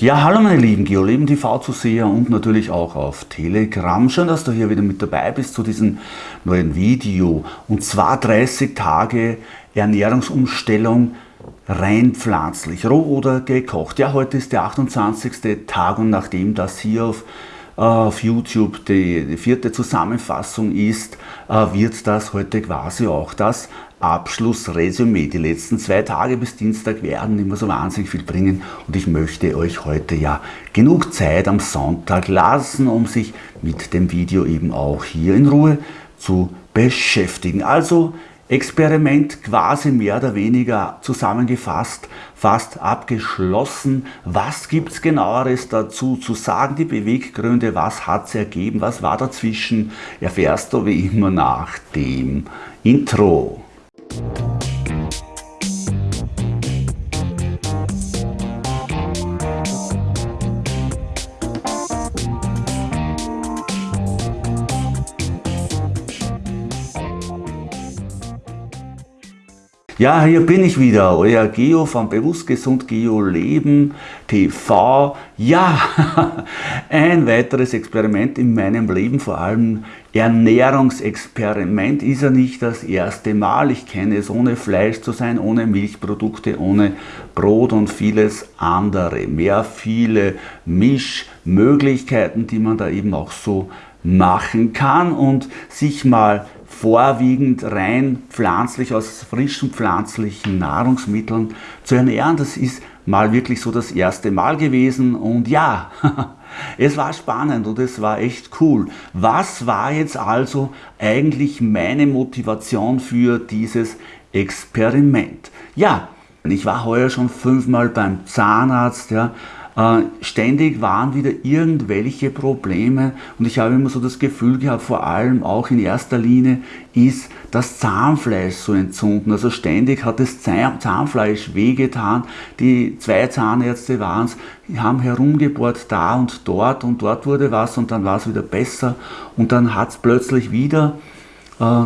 Ja, hallo meine lieben GeoLeben TV Zuseher und natürlich auch auf Telegram. Schön, dass du hier wieder mit dabei bist zu diesem neuen Video. Und zwar 30 Tage Ernährungsumstellung rein pflanzlich, roh oder gekocht. Ja, heute ist der 28. Tag und nachdem das hier auf, äh, auf YouTube die, die, vierte Zusammenfassung ist, äh, wird das heute quasi auch das Abschlussresümee. Die letzten zwei Tage bis Dienstag werden immer so wahnsinnig viel bringen und ich möchte euch heute ja genug Zeit am Sonntag lassen, um sich mit dem Video eben auch hier in Ruhe zu beschäftigen. Also Experiment quasi mehr oder weniger zusammengefasst, fast abgeschlossen. Was gibt es genaueres dazu zu sagen? Die Beweggründe, was hat es ergeben, was war dazwischen, erfährst du wie immer nach dem Intro. Thank you Ja, hier bin ich wieder, euer Geo von Bewusst Gesund Geo Leben TV. Ja, ein weiteres Experiment in meinem Leben, vor allem Ernährungsexperiment, ist ja nicht das erste Mal. Ich kenne es, ohne Fleisch zu sein, ohne Milchprodukte, ohne Brot und vieles andere. Mehr viele Mischmöglichkeiten, die man da eben auch so machen kann und sich mal vorwiegend rein pflanzlich aus frischen pflanzlichen Nahrungsmitteln zu ernähren. Das ist mal wirklich so das erste Mal gewesen und ja, es war spannend und es war echt cool. Was war jetzt also eigentlich meine Motivation für dieses Experiment? Ja, ich war heuer schon fünfmal beim Zahnarzt, ja, ständig waren wieder irgendwelche Probleme und ich habe immer so das Gefühl gehabt, vor allem auch in erster Linie ist das Zahnfleisch so entzünden. Also ständig hat das Zahnfleisch wehgetan. Die zwei Zahnärzte waren es, haben herumgebohrt da und dort und dort wurde was und dann war es wieder besser und dann hat es plötzlich wieder äh,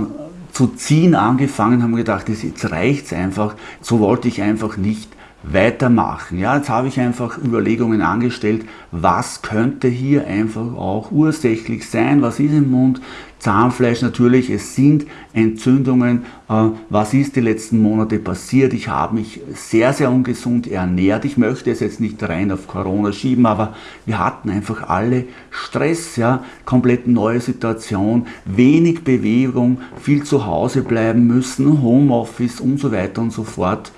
zu ziehen angefangen, haben gedacht, jetzt reicht es einfach, so wollte ich einfach nicht weitermachen. Ja, jetzt habe ich einfach Überlegungen angestellt, was könnte hier einfach auch ursächlich sein, was ist im Mund, Zahnfleisch natürlich, es sind Entzündungen, äh, was ist die letzten Monate passiert, ich habe mich sehr, sehr ungesund ernährt, ich möchte es jetzt nicht rein auf Corona schieben, aber wir hatten einfach alle Stress, ja, komplett neue Situation, wenig Bewegung, viel zu Hause bleiben müssen, Homeoffice und so weiter und so fort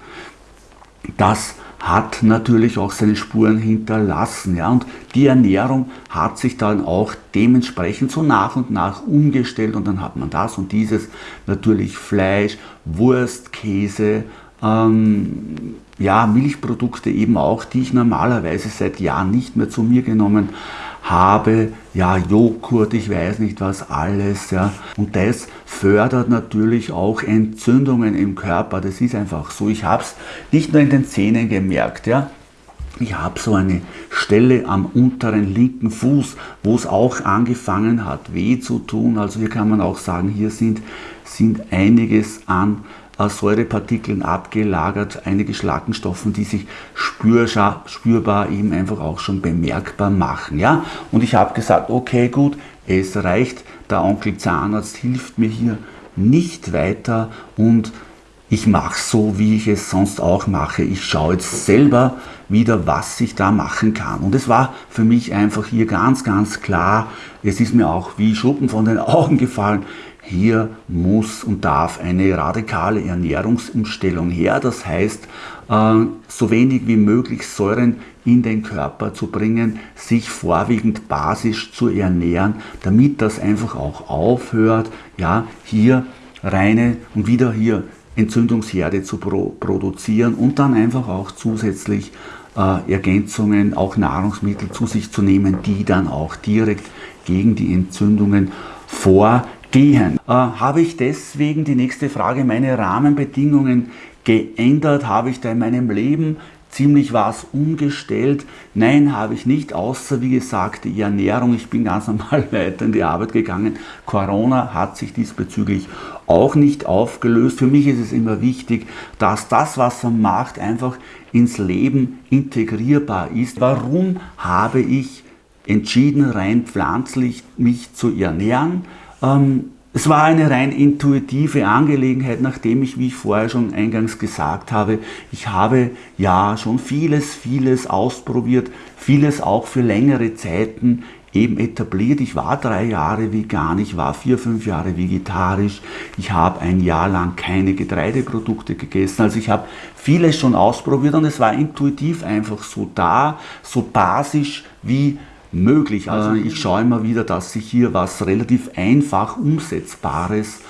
das hat natürlich auch seine Spuren hinterlassen. Ja? Und die Ernährung hat sich dann auch dementsprechend so nach und nach umgestellt und dann hat man das und dieses, natürlich Fleisch, Wurst, Käse, ähm, ja, Milchprodukte eben auch, die ich normalerweise seit Jahren nicht mehr zu mir genommen habe habe, ja, Joghurt, ich weiß nicht was alles, ja. Und das fördert natürlich auch Entzündungen im Körper, das ist einfach so. Ich habe es nicht nur in den Zähnen gemerkt, ja. Ich habe so eine Stelle am unteren linken Fuß, wo es auch angefangen hat, weh zu tun. Also hier kann man auch sagen, hier sind, sind einiges an Säurepartikeln abgelagert, einige Schlackenstoffen, die sich spürbar eben einfach auch schon bemerkbar machen. Ja? Und ich habe gesagt, okay gut, es reicht, der Onkel Zahnarzt hilft mir hier nicht weiter und ich mache so, wie ich es sonst auch mache. Ich schaue jetzt selber wieder, was ich da machen kann. Und es war für mich einfach hier ganz, ganz klar, es ist mir auch wie Schuppen von den Augen gefallen, hier muss und darf eine radikale Ernährungsumstellung her. Das heißt, äh, so wenig wie möglich Säuren in den Körper zu bringen, sich vorwiegend basisch zu ernähren, damit das einfach auch aufhört, ja, hier reine und wieder hier Entzündungsherde zu produzieren und dann einfach auch zusätzlich äh, Ergänzungen, auch Nahrungsmittel zu sich zu nehmen, die dann auch direkt gegen die Entzündungen vor gehen. Äh, habe ich deswegen die nächste Frage, meine Rahmenbedingungen geändert? Habe ich da in meinem Leben ziemlich was umgestellt. Nein, habe ich nicht, außer wie gesagt die Ernährung. Ich bin ganz normal weiter in die Arbeit gegangen. Corona hat sich diesbezüglich auch nicht aufgelöst. Für mich ist es immer wichtig, dass das, was man macht, einfach ins Leben integrierbar ist. Warum habe ich entschieden, rein pflanzlich mich zu ernähren? Ähm, es war eine rein intuitive Angelegenheit, nachdem ich, wie ich vorher schon eingangs gesagt habe, ich habe ja schon vieles, vieles ausprobiert, vieles auch für längere Zeiten eben etabliert. Ich war drei Jahre vegan, ich war vier, fünf Jahre vegetarisch, ich habe ein Jahr lang keine Getreideprodukte gegessen. Also ich habe vieles schon ausprobiert und es war intuitiv einfach so da, so basisch wie möglich. Also ich schaue immer wieder, dass ich hier was relativ einfach umsetzbares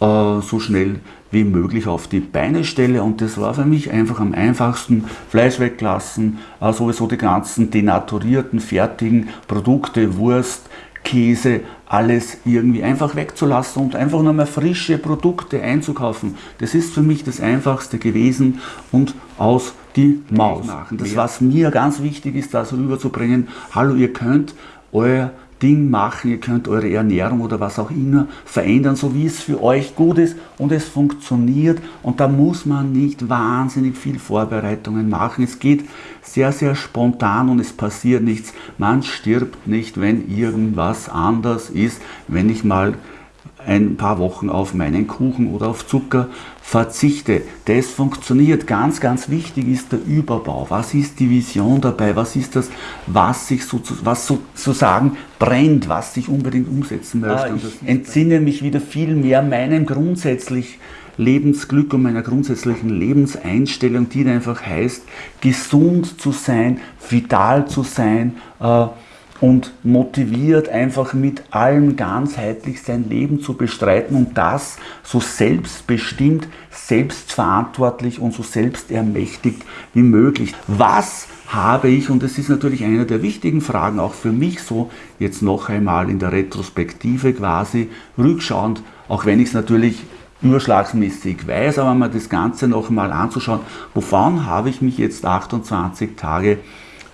äh, so schnell wie möglich auf die Beine stelle und das war für mich einfach am einfachsten. Fleisch weglassen, äh, sowieso die ganzen denaturierten, fertigen Produkte, Wurst, Käse, alles irgendwie einfach wegzulassen und einfach nur mehr frische Produkte einzukaufen. Das ist für mich das Einfachste gewesen und aus die Maus machen. Das, was mir ganz wichtig ist, das rüberzubringen, hallo, ihr könnt euer Ding machen, ihr könnt eure Ernährung oder was auch immer verändern, so wie es für euch gut ist und es funktioniert und da muss man nicht wahnsinnig viel Vorbereitungen machen. Es geht sehr, sehr spontan und es passiert nichts. Man stirbt nicht, wenn irgendwas anders ist, wenn ich mal ein paar Wochen auf meinen Kuchen oder auf Zucker verzichte. Das funktioniert. Ganz, ganz wichtig ist der Überbau. Was ist die Vision dabei? Was ist das, was sich so, was sozusagen brennt, was ich unbedingt umsetzen möchte? Ah, ich entsinne mich wieder viel mehr meinem grundsätzlich Lebensglück und meiner grundsätzlichen Lebenseinstellung, die einfach heißt, gesund zu sein, vital zu sein, äh, und motiviert, einfach mit allem ganzheitlich sein Leben zu bestreiten und das so selbstbestimmt, selbstverantwortlich und so selbstermächtigt wie möglich. Was habe ich, und das ist natürlich eine der wichtigen Fragen auch für mich so, jetzt noch einmal in der Retrospektive quasi rückschauend, auch wenn ich es natürlich überschlagsmäßig weiß, aber mal das Ganze noch einmal anzuschauen, wovon habe ich mich jetzt 28 Tage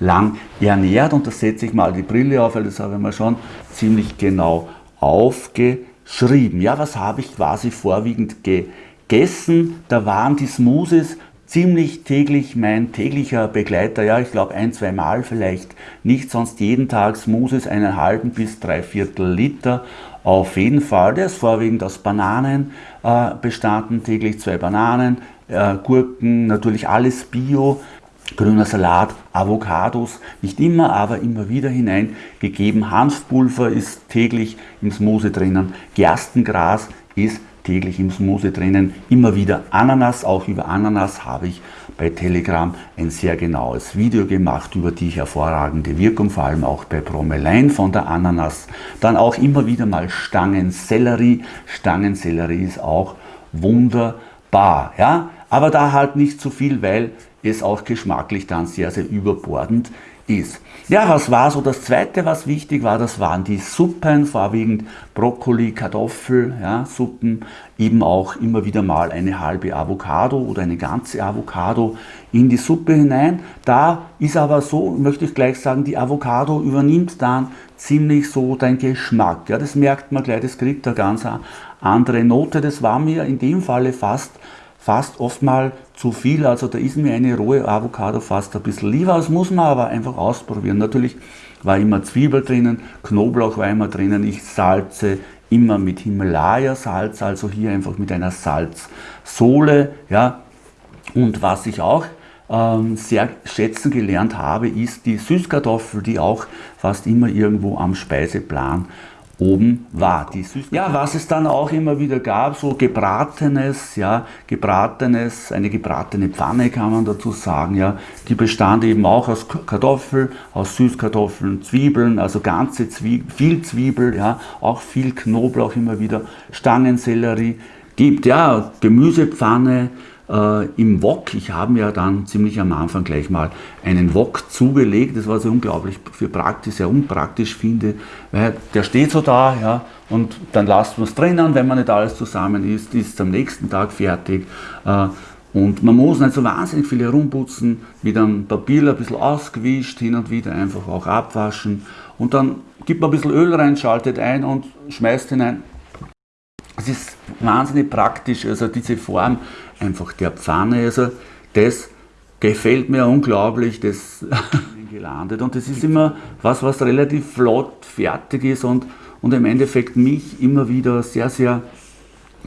lang ernährt. Und da setze ich mal die Brille auf, weil das habe ich mir schon ziemlich genau aufgeschrieben. Ja, was habe ich quasi vorwiegend gegessen? Da waren die Smoothies ziemlich täglich mein täglicher Begleiter. Ja, ich glaube ein, zwei Mal vielleicht nicht, sonst jeden Tag Smoothies einen halben bis drei Viertel Liter. Auf jeden Fall, der ist vorwiegend aus Bananen äh, bestanden, täglich zwei Bananen, äh, Gurken, natürlich alles Bio, grüner Salat, Avocados, nicht immer, aber immer wieder hineingegeben. Hanfpulver ist täglich im Smoothie drinnen, Gerstengras ist täglich im Smoothie drinnen, immer wieder Ananas, auch über Ananas habe ich bei Telegram ein sehr genaues Video gemacht über die hervorragende Wirkung, vor allem auch bei Bromelain von der Ananas. Dann auch immer wieder mal Stangensellerie. Stangensellerie ist auch wunderbar, ja, aber da halt nicht zu viel, weil es auch geschmacklich dann sehr, sehr überbordend ist. Ja, was war so das zweite, was wichtig war? Das waren die Suppen, vorwiegend Brokkoli, Kartoffel, ja, Suppen, eben auch immer wieder mal eine halbe Avocado oder eine ganze Avocado in die Suppe hinein. Da ist aber so, möchte ich gleich sagen, die Avocado übernimmt dann ziemlich so den Geschmack. Ja, das merkt man gleich, das kriegt eine ganz andere Note. Das war mir in dem Falle fast fast oft mal zu viel. Also da ist mir eine rohe Avocado fast ein bisschen lieber. Das muss man aber einfach ausprobieren. Natürlich war immer Zwiebel drinnen, Knoblauch war immer drinnen. Ich salze immer mit Himalaya-Salz, also hier einfach mit einer Salzsohle. Ja. Und was ich auch ähm, sehr schätzen gelernt habe, ist die Süßkartoffel, die auch fast immer irgendwo am Speiseplan oben war. Die ja, was es dann auch immer wieder gab, so gebratenes, ja, gebratenes, eine gebratene Pfanne kann man dazu sagen, ja, die bestand eben auch aus Kartoffeln, aus Süßkartoffeln, Zwiebeln, also ganze Zwiebel, viel Zwiebel, ja, auch viel Knoblauch immer wieder, Stangensellerie, gibt ja Gemüsepfanne, äh, im Wok. Ich habe mir dann ziemlich am Anfang gleich mal einen Wok zugelegt. Das war so unglaublich für praktisch, sehr unpraktisch finde, weil der steht so da, ja, und dann lasst man es drinnen, wenn man nicht alles zusammen isst, ist es am nächsten Tag fertig. Äh, Und man muss nicht so wahnsinnig viel herumputzen, mit einem Papier ein bisschen ausgewischt, hin und wieder einfach auch abwaschen. Und dann gibt man ein bisschen Öl rein, schaltet ein und schmeißt hinein. Es ist wahnsinnig praktisch, also diese Form einfach der Pfanne, also das gefällt mir unglaublich, das gelandet. Und das ist immer was, was relativ flott fertig ist und, und im Endeffekt mich immer wieder sehr, sehr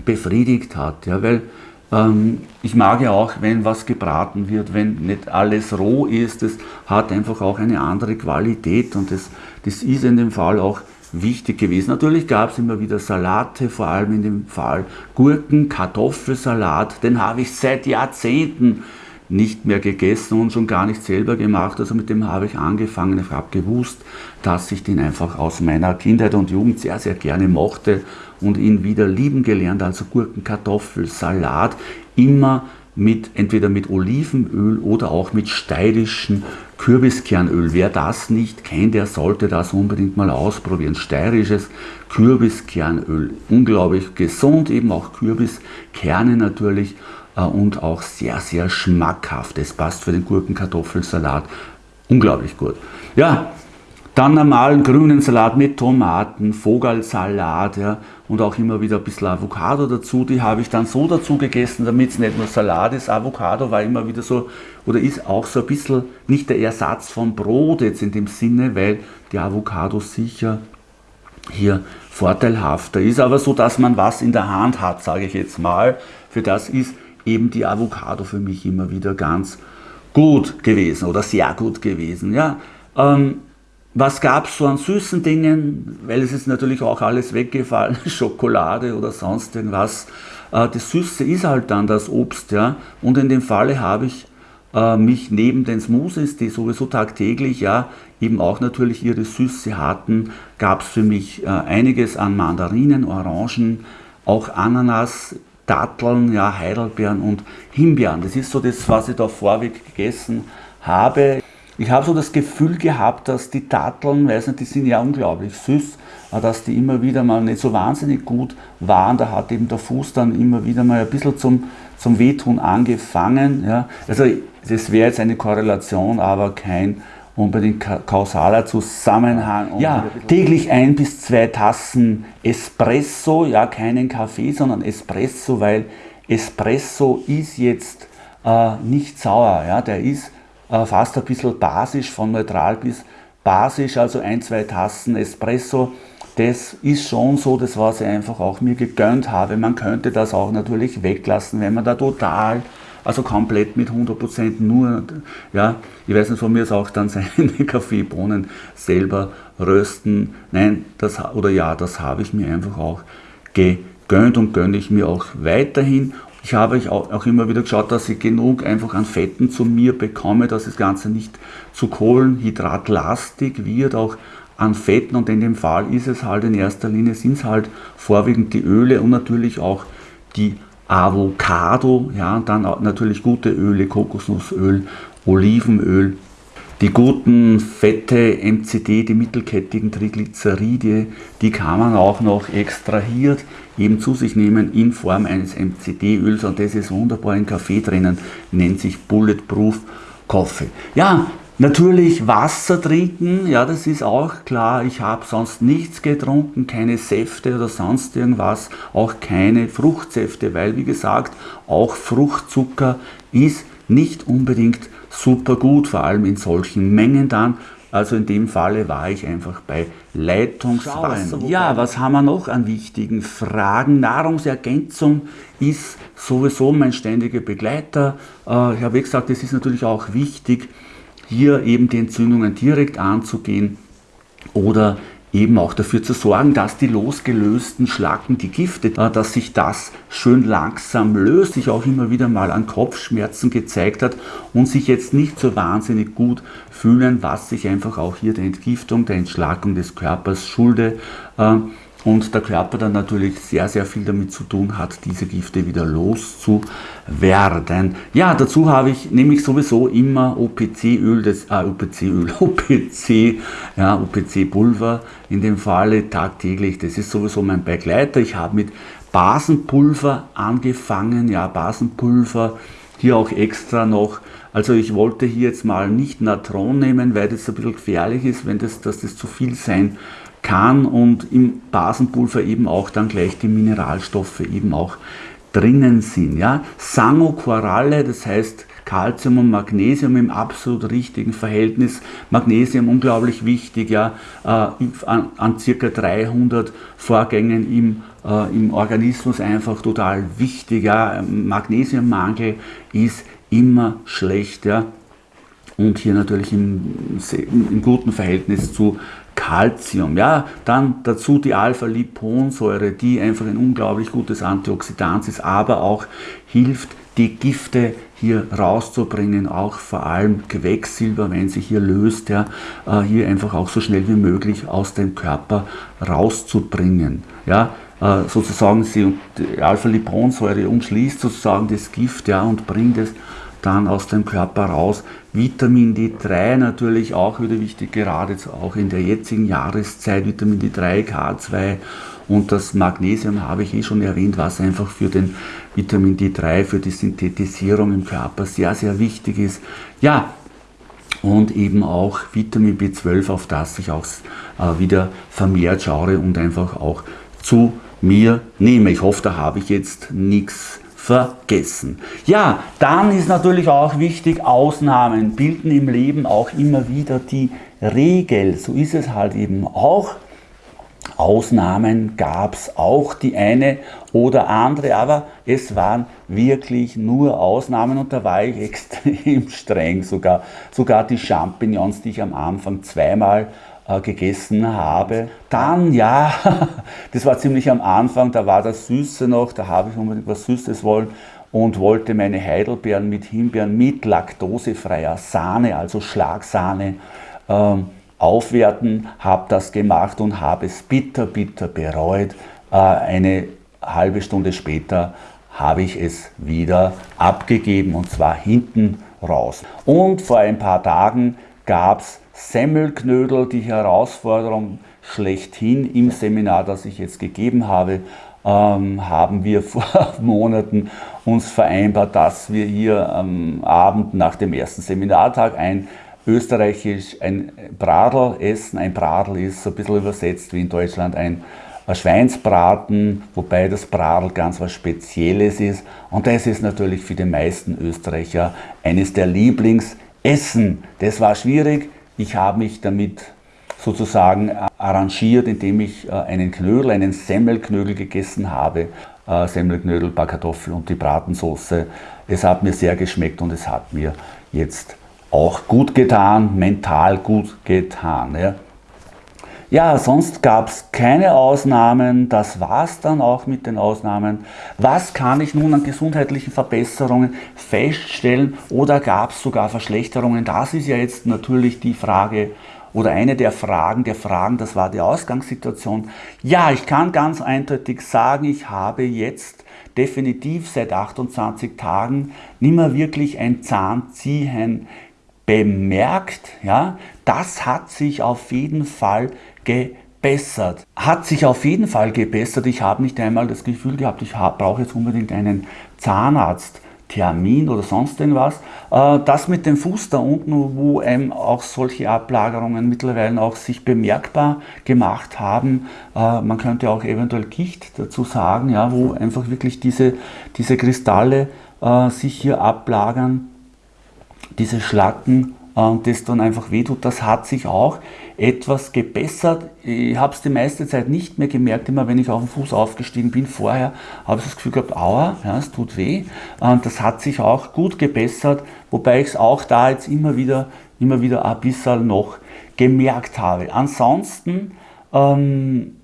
befriedigt hat. Ja, weil ähm, ich mag ja auch, wenn was gebraten wird, wenn nicht alles roh ist, das hat einfach auch eine andere Qualität und das, das ist in dem Fall auch wichtig gewesen. Natürlich gab es immer wieder Salate, vor allem in dem Fall Gurken, Kartoffelsalat, den habe ich seit Jahrzehnten nicht mehr gegessen und schon gar nicht selber gemacht. Also mit dem habe ich angefangen. Ich habe gewusst, dass ich den einfach aus meiner Kindheit und Jugend sehr, sehr gerne mochte und ihn wieder lieben gelernt. Also Gurken, Kartoffel, Salat, immer mit, entweder mit Olivenöl oder auch mit steirischem Kürbiskernöl. Wer das nicht kennt, der sollte das unbedingt mal ausprobieren. Steirisches Kürbiskernöl. Unglaublich gesund, eben auch Kürbiskerne natürlich äh, und auch sehr, sehr schmackhaft. Es passt für den Gurkenkartoffelsalat unglaublich gut. Ja, dann normalen grünen Salat mit Tomaten, Vogelsalat ja, und auch immer wieder ein bisschen Avocado dazu. Die habe ich dann so dazu gegessen, damit es nicht nur Salat ist. Avocado war immer wieder so, oder ist auch so ein bisschen nicht der Ersatz von Brot jetzt in dem Sinne, weil die Avocado sicher hier vorteilhafter ist. Aber so, dass man was in der Hand hat, sage ich jetzt mal. Für das ist eben die Avocado für mich immer wieder ganz gut gewesen oder sehr gut gewesen. Ja. Ähm, was gab es so an süßen Dingen? Weil es ist natürlich auch alles weggefallen, Schokolade oder sonst irgendwas. Äh, das Süße ist halt dann das Obst. Ja. Und in dem Falle habe ich äh, mich neben den Smoothies, die sowieso tagtäglich ja eben auch natürlich ihre Süße hatten, gab es für mich äh, einiges an Mandarinen, Orangen, auch Ananas, Datteln, ja, Heidelbeeren und Himbeeren. Das ist so das, was ich da vorweg gegessen habe. Ich habe so das Gefühl gehabt, dass die Datteln, weiß nicht, die sind ja unglaublich süß, dass die immer wieder mal nicht so wahnsinnig gut waren. Da hat eben der Fuß dann immer wieder mal ein bisschen zum, zum Wehtun angefangen. Ja. Also das wäre jetzt eine Korrelation, aber kein unbedingt kausaler Zusammenhang. Ja, täglich ein bis zwei Tassen Espresso, ja keinen Kaffee, sondern Espresso, weil Espresso ist jetzt äh, nicht sauer, ja, der ist fast ein bisschen basisch, von neutral bis basisch, also ein, zwei Tassen Espresso. Das ist schon so, das was ich einfach auch mir gegönnt habe. Man könnte das auch natürlich weglassen, wenn man da total also komplett mit 100% nur, ja, ich weiß nicht, von mir ist auch dann seine Kaffeebohnen selber rösten. Nein, das, oder ja, das habe ich mir einfach auch gegönnt und gönne ich mir auch weiterhin. Ich habe auch immer wieder geschaut, dass ich genug einfach an Fetten zu mir bekomme, dass das Ganze nicht zu kohlenhydratlastig wird, auch an Fetten und in dem Fall ist es halt in erster Linie, sind es halt vorwiegend die Öle und natürlich auch die Avocado, ja, dann natürlich gute Öle, Kokosnussöl, Olivenöl, die guten Fette, MCD, die mittelkettigen Triglyceride, die kann man auch noch extrahiert eben zu sich nehmen in Form eines MCD-Öls und das ist wunderbar in Kaffee drinnen, nennt sich Bulletproof Coffee. Ja, Natürlich Wasser trinken, ja, das ist auch klar. Ich habe sonst nichts getrunken, keine Säfte oder sonst irgendwas, auch keine Fruchtsäfte, weil wie gesagt, auch Fruchtzucker ist nicht unbedingt super gut, vor allem in solchen Mengen dann. Also in dem Falle war ich einfach bei Leitungswasser. Ja, was haben wir noch an wichtigen Fragen? Nahrungsergänzung ist sowieso mein ständiger Begleiter. Äh, ich habe gesagt, es ist natürlich auch wichtig, hier eben die Entzündungen direkt anzugehen oder eben auch dafür zu sorgen, dass die losgelösten Schlacken, die Gifte, äh, dass sich das schön langsam löst, sich auch immer wieder mal an Kopfschmerzen gezeigt hat und sich jetzt nicht so wahnsinnig gut fühlen, was sich einfach auch hier der Entgiftung, der Entschlackung des Körpers schulde. Äh, und der Körper dann natürlich sehr, sehr viel damit zu tun hat, diese Gifte wieder loszuwerden. Ja, dazu habe ich nämlich sowieso immer OPC-Öl, das äh, OPC-Öl, OPC, ja, OPC-Pulver in dem Falle tagtäglich. Das ist sowieso mein Begleiter. Ich habe mit Basenpulver angefangen, ja, Basenpulver hier auch extra noch, also ich wollte hier jetzt mal nicht Natron nehmen, weil das ein bisschen gefährlich ist, wenn das, dass das zu viel sein kann und im Basenpulver eben auch dann gleich die Mineralstoffe eben auch drinnen sind. Ja? Sangoquaralle, das heißt Calcium und Magnesium im absolut richtigen Verhältnis. Magnesium unglaublich wichtig, ja, äh, an, an circa 300 Vorgängen im, äh, im Organismus einfach total wichtig. Ja. Magnesiummangel ist immer schlecht. Ja. Und hier natürlich im, im guten Verhältnis zu Calcium. Ja, dann dazu die Alpha-Liponsäure, die einfach ein unglaublich gutes Antioxidant ist, aber auch hilft, die Gifte hier rauszubringen, auch vor allem Quecksilber, wenn sich hier löst, ja, äh, hier einfach auch so schnell wie möglich aus dem Körper rauszubringen. Ja, äh, sozusagen sie, die Alpha-Liponsäure umschließt sozusagen das Gift ja, und bringt es dann aus dem Körper raus. Vitamin D3 natürlich auch wieder wichtig, gerade auch in der jetzigen Jahreszeit, Vitamin D3, K2 und das Magnesium habe ich eh schon erwähnt, was einfach für den Vitamin D3, für die Synthetisierung im Körper sehr, sehr wichtig ist. Ja, und eben auch Vitamin B12, auf das ich auch äh, wieder vermehrt schaue und einfach auch zu mir nehme. Ich hoffe, da habe ich jetzt nichts vergessen. Ja, dann ist natürlich auch wichtig, Ausnahmen bilden im Leben auch immer wieder die Regel. So ist es halt eben auch. Ausnahmen gab es auch die eine oder andere, aber es waren wirklich nur Ausnahmen und da war ich extrem streng sogar. Sogar die Champignons, die ich am Anfang zweimal gegessen habe. Dann, ja, das war ziemlich am Anfang, da war das Süße noch, da habe ich unbedingt was Süßes wollen und wollte meine Heidelbeeren mit Himbeeren mit laktosefreier Sahne, also Schlagsahne, ähm, aufwerten, habe das gemacht und habe es bitter, bitter bereut. Äh, eine halbe Stunde später habe ich es wieder abgegeben und zwar hinten raus. Und vor ein paar Tagen gab es Semmelknödel, die Herausforderung schlechthin im Seminar, das ich jetzt gegeben habe, ähm, haben wir vor Monaten uns vereinbart, dass wir hier am Abend nach dem ersten Seminartag ein österreichisch ein Bradel essen. Ein Bradel ist so ein bisschen übersetzt wie in Deutschland ein, ein Schweinsbraten, wobei das Bradel ganz was Spezielles ist. Und das ist natürlich für die meisten Österreicher eines der Lieblingsessen. Das war schwierig. Ich habe mich damit sozusagen arrangiert, indem ich äh, einen Knödel, einen Semmelknödel gegessen habe. Äh, Semmelknödel, Backkartoffel und die Bratensoße. Es hat mir sehr geschmeckt und es hat mir jetzt auch gut getan, mental gut getan. Ja, ja sonst gab es keine Ausnahmen, das war es dann auch mit den Ausnahmen. Was kann ich nun an gesundheitlichen Verbesserungen feststellen oder gab es sogar Verschlechterungen? Das ist ja jetzt natürlich die Frage oder eine der Fragen der Fragen, das war die Ausgangssituation. Ja, ich kann ganz eindeutig sagen, ich habe jetzt definitiv seit 28 Tagen nicht mehr wirklich ein Zahnziehen bemerkt, ja, das hat sich auf jeden Fall gebessert. Hat sich auf jeden Fall gebessert. Ich habe nicht einmal das Gefühl gehabt, ich brauche jetzt unbedingt einen Zahnarzt. Termin oder sonst irgendwas. Äh, das mit dem Fuß da unten, wo eben auch solche Ablagerungen mittlerweile auch sich bemerkbar gemacht haben. Äh, man könnte auch eventuell Gicht dazu sagen, ja, wo einfach wirklich diese, diese Kristalle äh, sich hier ablagern diese Schlacken das dann einfach wehtut, das hat sich auch etwas gebessert. Ich habe es die meiste Zeit nicht mehr gemerkt, immer wenn ich auf den Fuß aufgestiegen bin. Vorher habe ich das Gefühl gehabt, aua, ja, es tut weh. Das hat sich auch gut gebessert, wobei ich es auch da jetzt immer wieder, immer wieder ein bisschen noch gemerkt habe. Ansonsten, ähm,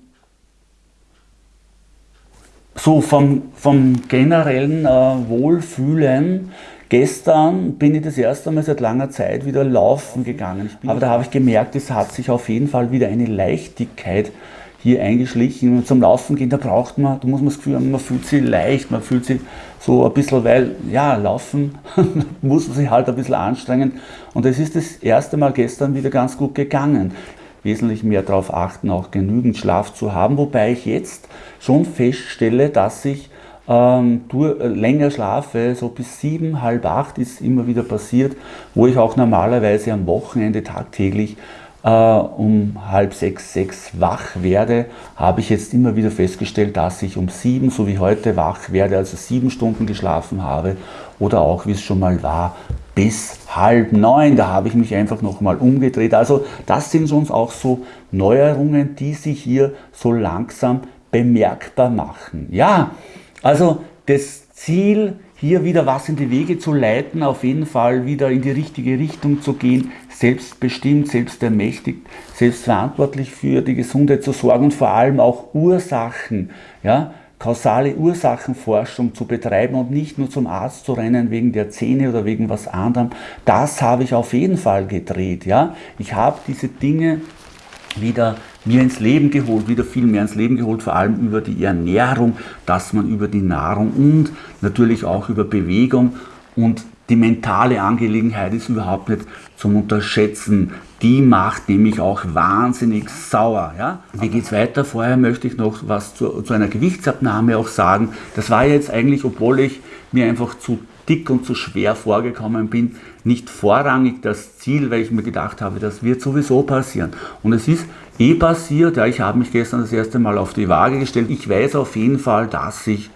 so vom, vom generellen äh, Wohlfühlen, Gestern bin ich das erste Mal seit langer Zeit wieder laufen gegangen. Aber da habe ich gemerkt, es hat sich auf jeden Fall wieder eine Leichtigkeit hier eingeschlichen. Zum Laufen gehen, da braucht man, da muss man das Gefühl haben, man fühlt sich leicht, man fühlt sich so ein bisschen, weil, ja, laufen muss man sich halt ein bisschen anstrengen. Und es ist das erste Mal gestern wieder ganz gut gegangen. Wesentlich mehr darauf achten, auch genügend Schlaf zu haben, wobei ich jetzt schon feststelle, dass ich ähm, äh, länger schlafe, so bis sieben, halb acht ist immer wieder passiert, wo ich auch normalerweise am Wochenende tagtäglich äh, um halb sechs, sechs wach werde, habe ich jetzt immer wieder festgestellt, dass ich um sieben, so wie heute, wach werde, also sieben Stunden geschlafen habe oder auch, wie es schon mal war, bis halb neun. Da habe ich mich einfach nochmal umgedreht. Also das sind schon auch so Neuerungen, die sich hier so langsam bemerkbar machen. Ja, also das Ziel, hier wieder was in die Wege zu leiten, auf jeden Fall wieder in die richtige Richtung zu gehen, selbstbestimmt, selbstermächtigt, selbstverantwortlich für die Gesundheit zu sorgen und vor allem auch Ursachen, ja, kausale Ursachenforschung zu betreiben und nicht nur zum Arzt zu rennen wegen der Zähne oder wegen was anderem. Das habe ich auf jeden Fall gedreht. Ja? Ich habe diese Dinge wieder mir ins Leben geholt, wieder viel mehr ins Leben geholt, vor allem über die Ernährung, dass man über die Nahrung und natürlich auch über Bewegung und die mentale Angelegenheit ist überhaupt nicht zum Unterschätzen. Die macht nämlich auch wahnsinnig sauer. Ja? Wie geht es weiter? Vorher möchte ich noch was zu, zu einer Gewichtsabnahme auch sagen. Das war jetzt eigentlich, obwohl ich mir einfach zu dick und zu schwer vorgekommen bin, nicht vorrangig das Ziel, weil ich mir gedacht habe, das wird sowieso passieren. Und es ist eh passiert, ja, ich habe mich gestern das erste Mal auf die Waage gestellt. Ich weiß auf jeden Fall, dass ich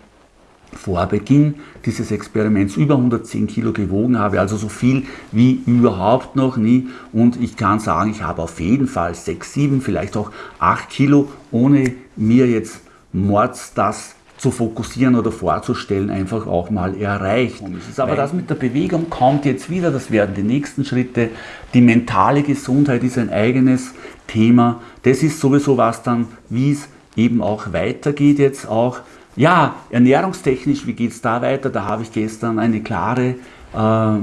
vor Beginn dieses Experiments über 110 Kilo gewogen habe, also so viel wie überhaupt noch nie. Und ich kann sagen, ich habe auf jeden Fall 6, 7, vielleicht auch 8 Kilo, ohne mir jetzt Mords das zu fokussieren oder vorzustellen, einfach auch mal erreicht. Aber das mit der Bewegung kommt jetzt wieder, das werden die nächsten Schritte. Die mentale Gesundheit ist ein eigenes Thema. Das ist sowieso was dann, wie es eben auch weitergeht jetzt auch ja, ernährungstechnisch, wie geht es da weiter? Da habe ich gestern eine klare, äh,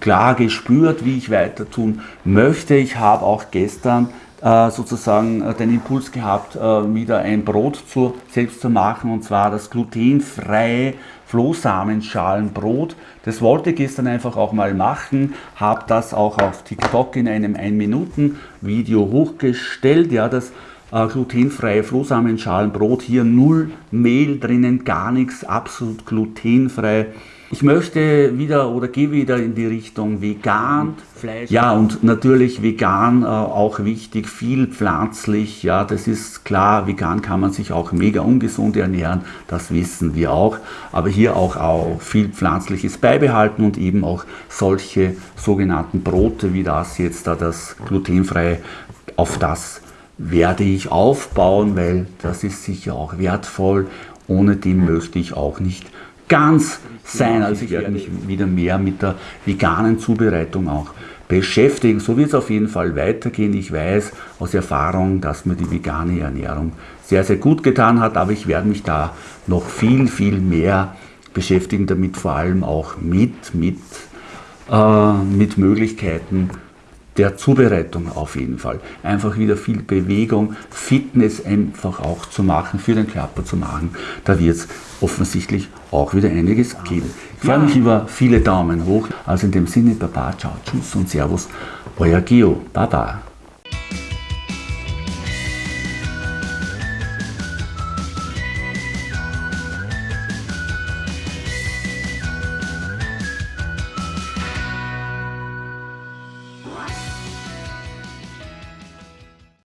klar gespürt, wie ich weiter tun möchte. Ich habe auch gestern sozusagen äh, den Impuls gehabt, äh, wieder ein Brot zu, selbst zu machen, und zwar das glutenfreie Flohsamenschalenbrot. Das wollte ich gestern einfach auch mal machen, habe das auch auf TikTok in einem 1-Minuten-Video hochgestellt. Ja, das äh, glutenfreie Flohsamenschalenbrot, hier null Mehl drinnen, gar nichts, absolut glutenfrei. Ich möchte wieder oder gehe wieder in die Richtung vegan, Fleisch. Ja, und natürlich vegan äh, auch wichtig, viel pflanzlich. Ja, das ist klar, vegan kann man sich auch mega ungesund ernähren, das wissen wir auch. Aber hier auch, auch viel Pflanzliches beibehalten und eben auch solche sogenannten Brote wie das jetzt da, das glutenfreie, auf das werde ich aufbauen, weil das ist sicher auch wertvoll. Ohne dem möchte ich auch nicht ganz sein. Also ich werde mich wieder mehr mit der veganen Zubereitung auch beschäftigen. So wird es auf jeden Fall weitergehen. Ich weiß aus Erfahrung, dass mir die vegane Ernährung sehr, sehr gut getan hat, aber ich werde mich da noch viel, viel mehr beschäftigen, damit vor allem auch mit, mit, äh, mit Möglichkeiten der Zubereitung auf jeden Fall. Einfach wieder viel Bewegung, Fitness einfach auch zu machen, für den Körper zu machen. Da wird es offensichtlich auch wieder einiges geben. Ich freue mich über viele Daumen hoch. Also in dem Sinne, Baba, ciao, tschüss und servus, euer Geo. Baba.